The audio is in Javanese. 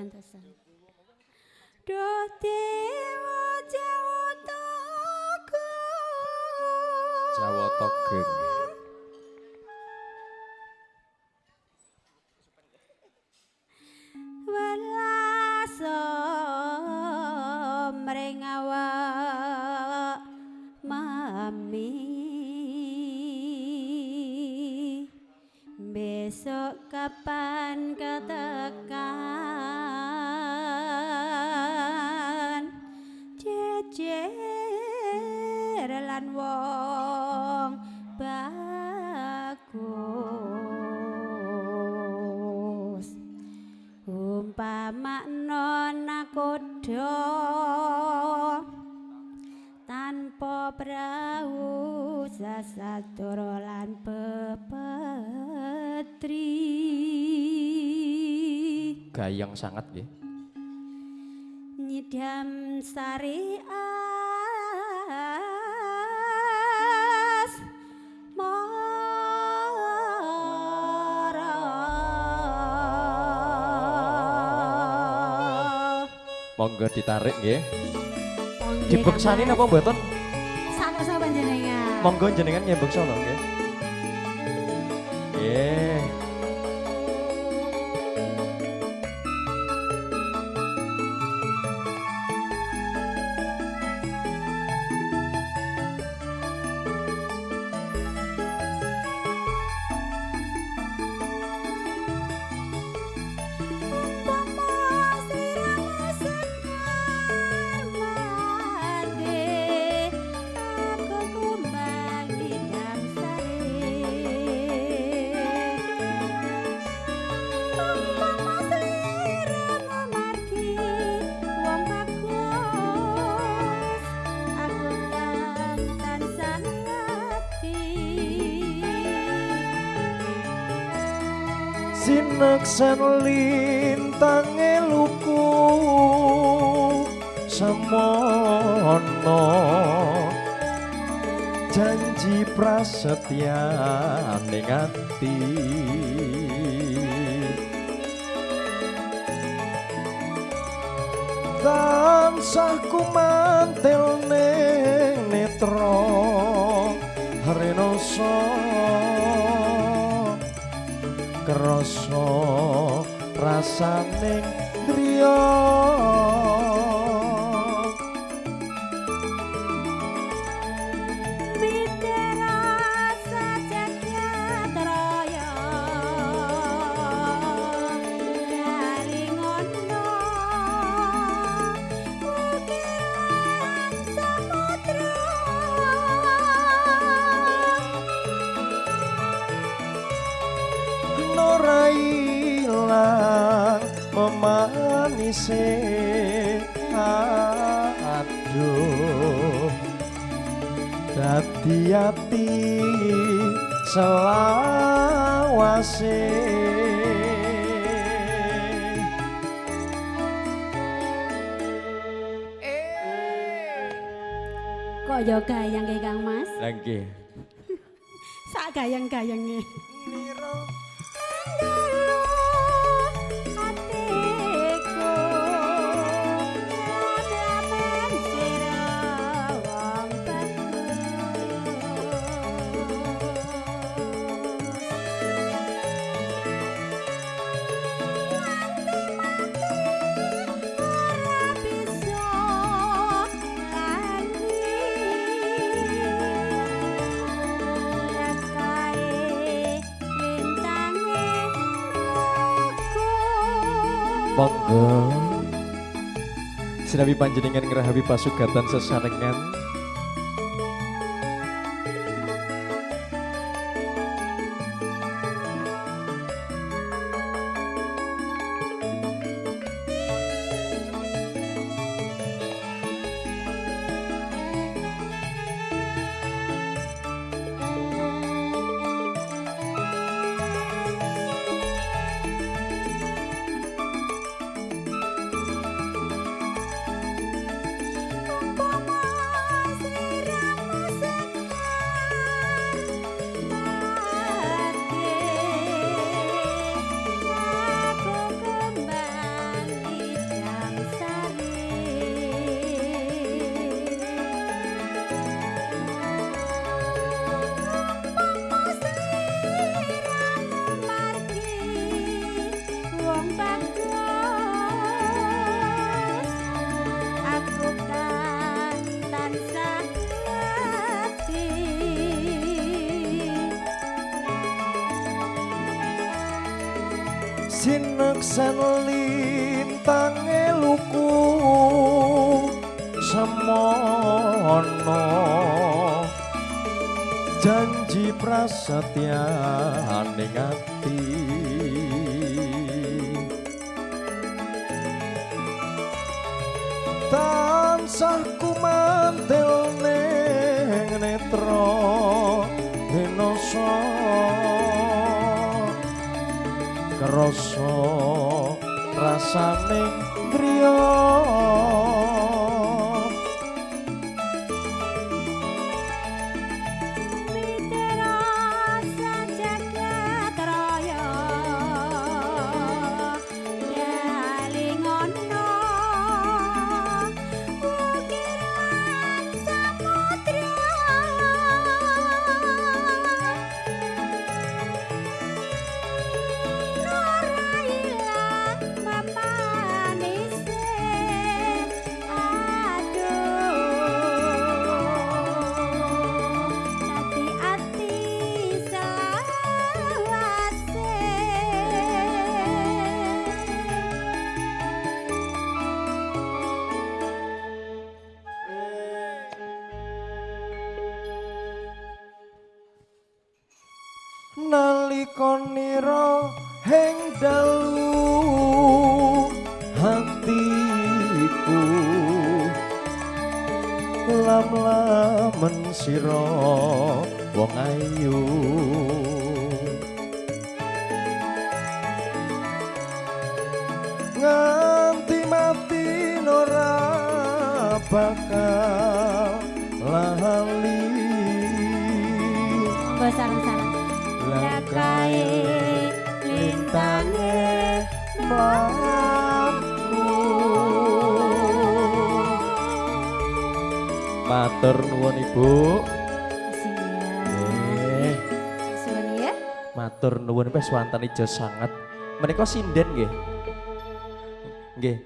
gantosan. Duh dewa Jawa Togo. Besok kapan ketekan? Jejer lan wong bagus. Umpama nona kodo tanpa perahu sasadoro lan Putri Gayang sangat ya Nyidam sari as Mara. Monggo ditarik ya Dibeksanin apa ton. Sama-sama jenengan Monggo jenengan nyebeksa lho nggih. Yeah. Sineksan lintange luku semono janji prasetya ning ati tansah kumantel ning netra krasa rasaning griya ilang memanise aduh dadi ati selawase Kaya gayang ke Kang Mas. Lah nggih. Sak gayang-gayange. Monggo. Sinabi panjenengan ngerahapi pasugatan sesarengan sineksen lintange luku semono. Janji prasetya ning ati tansah kumantil ning netra krasa rasane griya nalika nira heng dalu hatiku. Lam-lamen sira wong ayu. Nganti mati ora bakal lali sareng-sareng Lakae lintange mlaku Matur nuwun Ibu. Siap. Suwun ya. Matur nuwun wis wonten ijo sanget. Menika sinden nggih. Nggih,